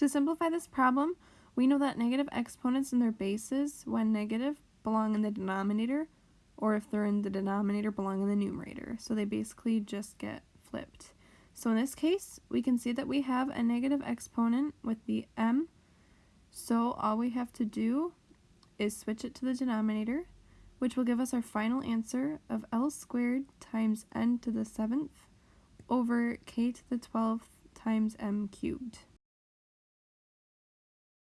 To simplify this problem, we know that negative exponents and their bases, when negative, belong in the denominator, or if they're in the denominator, belong in the numerator. So they basically just get flipped. So in this case, we can see that we have a negative exponent with the m. So all we have to do is switch it to the denominator, which will give us our final answer of L squared times n to the 7th over k to the 12th times m cubed.